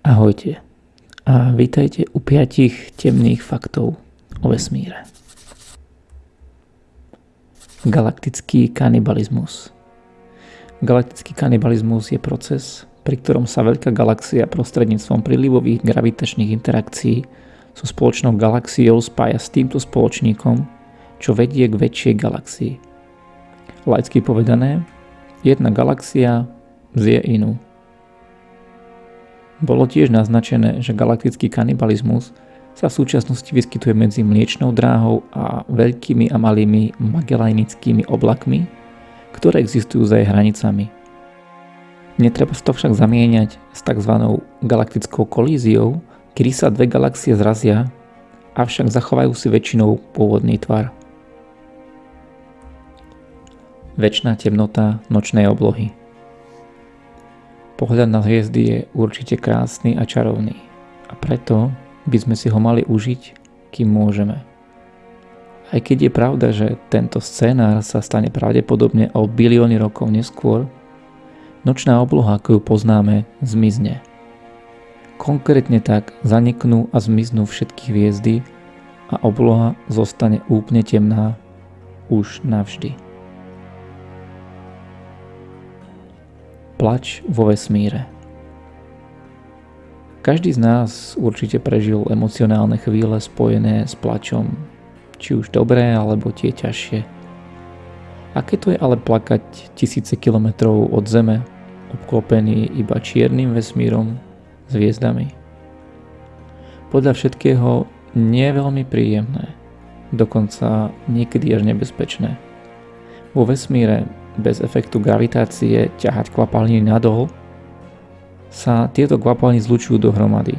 Ahojte a vítajte u piatich temných faktov o vesmíre. Galaktický kanibalizmus Galaktický kanibalizmus je proces, pri ktorom sa veľká galaxia prostredníctvom prílivových gravitačných interakcií so spoločnou galaxiou spája s týmto spoločníkom, čo vedie k väčšej galaxii. Laicky povedané, jedna galaxia zje inú. Bolo tiež naznačené, že galaktický kanibalizmus sa v súčasnosti vyskytuje medzi Mliečnou dráhou a veľkými a malými magellanickými oblakmi, ktoré existujú za jej hranicami. Netreba to však zamieňať s tzv. galaktickou kolíziou, kedy sa dve galaxie zrazia, avšak zachovajú si väčšinou pôvodný tvar. Večná temnota nočnej oblohy – Pohľad na hviezdy je určite krásny a čarovný a preto by sme si ho mali užiť, kým môžeme. Aj keď je pravda, že tento scénár sa stane pravdepodobne o bilióny rokov neskôr, nočná obloha, ako ju poznáme, zmizne. Konkrétne tak zaniknú a zmiznú všetky hviezdy a obloha zostane úplne temná už navždy. Plač vo vesmíre Každý z nás určite prežil emocionálne chvíle spojené s plačom, či už dobré alebo tie ťažšie. Aké to je ale plakať tisíce kilometrov od Zeme, obklopený iba čiernym vesmírom hviezdami? Podľa všetkého nie je veľmi príjemné, dokonca niekedy až nebezpečné. Vo vesmíre bez efektu gravitácie ťahať kvapalniny nadol, sa tieto kvapaliny zlučujú dohromady.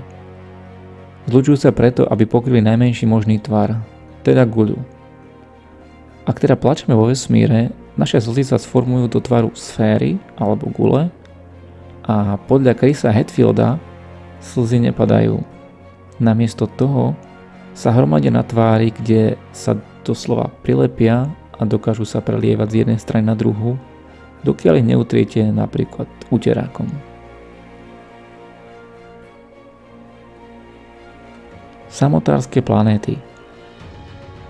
Zlučujú sa preto, aby pokryli najmenší možný tvar, teda guľu. Ak teda plačeme vo vesmíre, naše slzy sa sformujú do tvaru sféry alebo gule a podľa Chrisa Hetfielda slzy nepadajú. Namiesto toho sa hromadia na tvári, kde sa doslova prilepia a dokážu sa prelievať z jednej strany na druhú, dokiaľ ich neutriete napríklad uterákom. Samotárske planéty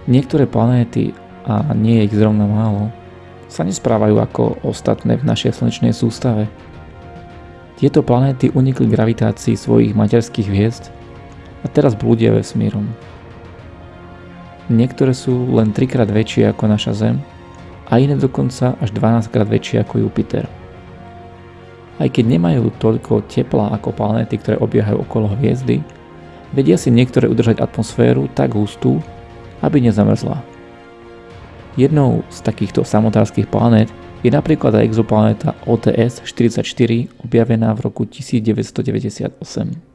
Niektoré planéty, a nie je ich zrovna málo, sa nesprávajú ako ostatné v našej slnečnej sústave. Tieto planéty unikli gravitácii svojich materských hviezd a teraz blúdia vesmírom. Niektoré sú len 3 krát väčšie ako naša Zem a iné dokonca až 12 krát väčšie ako Jupiter. Aj keď nemajú toľko tepla ako planéty, ktoré obiehajú okolo hviezdy, vedia si niektoré udržať atmosféru tak hustú, aby nezamrzla. Jednou z takýchto samotárskych planét je napríklad aj exoplanéta OTS 44 objavená v roku 1998.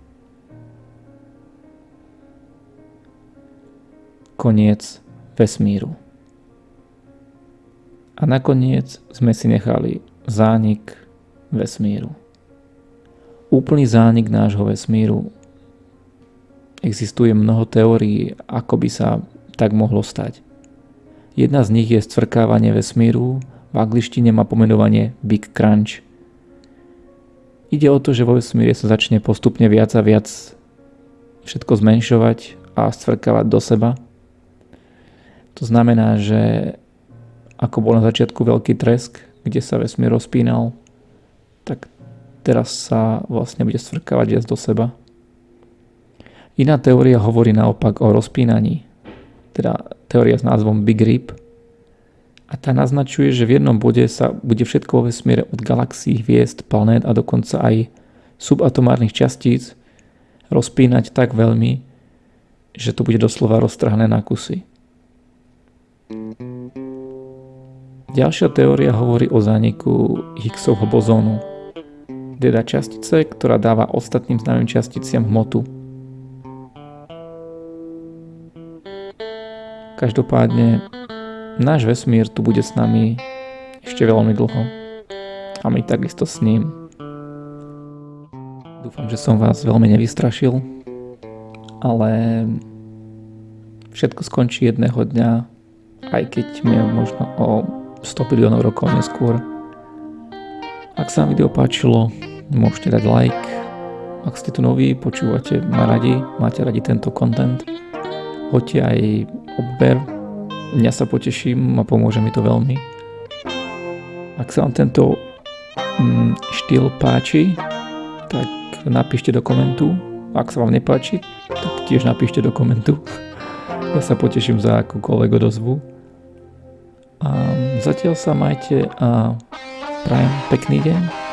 koniec vesmíru. A nakoniec sme si nechali zánik vesmíru. Úplný zánik nášho vesmíru. Existuje mnoho teórií, ako by sa tak mohlo stať. Jedna z nich je stvrkávanie vesmíru, v angličtine má pomenovanie Big Crunch. Ide o to, že vo vesmíre sa začne postupne viac a viac všetko zmenšovať a stvrkávať do seba – to znamená, že ako bol na začiatku veľký tresk, kde sa vesmír rozpínal, tak teraz sa vlastne bude svrkávať viac do seba. Iná teória hovorí naopak o rozpínaní, teda teória s názvom Big Rip. A tá naznačuje, že v jednom bode sa bude všetko vo vesmíre od galaxií, hviezd, planét a dokonca aj subatomárnych častíc rozpínať tak veľmi, že to bude doslova roztrhané na kusy. Ďalšia teória hovorí o zániku Higgsovho bozónu, teda častice, ktorá dáva ostatným známym časticiam hmotu. Každopádne, náš vesmír tu bude s nami ešte veľmi dlho. A my takisto s ním. Dúfam, že som vás veľmi nevystrašil, ale všetko skončí jedného dňa aj keď mi možno o 100 miliónov rokov neskôr. Ak sa vám video páčilo, môžete dať like, ak ste tu noví, počúvate ma radi, máte radi tento content, hoďte aj odber, mňa sa poteším a pomôže mi to veľmi. Ak sa vám tento mm, štýl páči, tak napíšte do komentu. Ak sa vám nepáči, tak tiež napíšte do komentu. Ja sa poteším za akúkoľvek odozvu. A zatiaľ sa majte a prajem pekný deň.